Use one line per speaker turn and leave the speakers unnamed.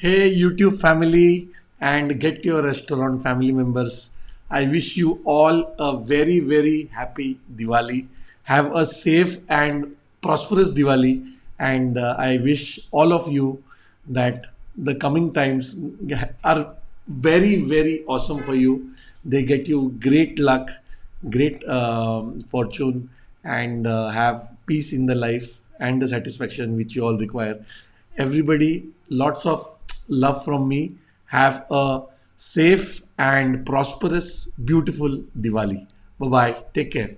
Hey, YouTube family and get your restaurant family members. I wish you all a very, very happy Diwali. Have a safe and prosperous Diwali. And uh, I wish all of you that the coming times are very, very awesome for you. They get you great luck, great um, fortune, and uh, have peace in the life and the satisfaction which you all require. Everybody, lots of love from me. Have a safe and prosperous, beautiful Diwali. Bye bye. Take care.